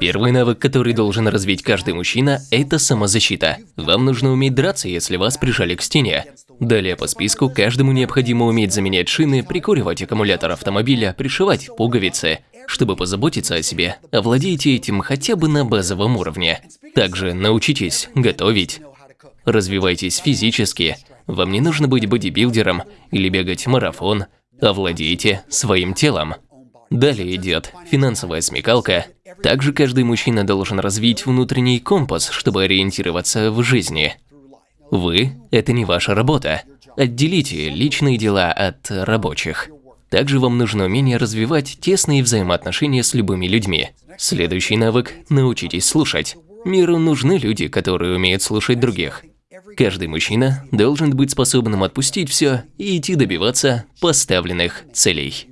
Первый навык, который должен развить каждый мужчина – это самозащита. Вам нужно уметь драться, если вас прижали к стене. Далее по списку каждому необходимо уметь заменять шины, прикуривать аккумулятор автомобиля, пришивать пуговицы. Чтобы позаботиться о себе, овладейте этим хотя бы на базовом уровне. Также научитесь готовить. Развивайтесь физически. Вам не нужно быть бодибилдером или бегать марафон. Овладейте своим телом. Далее идет финансовая смекалка. Также каждый мужчина должен развить внутренний компас, чтобы ориентироваться в жизни. Вы – это не ваша работа. Отделите личные дела от рабочих. Также вам нужно умение развивать тесные взаимоотношения с любыми людьми. Следующий навык – научитесь слушать. Миру нужны люди, которые умеют слушать других. Каждый мужчина должен быть способным отпустить все и идти добиваться поставленных целей.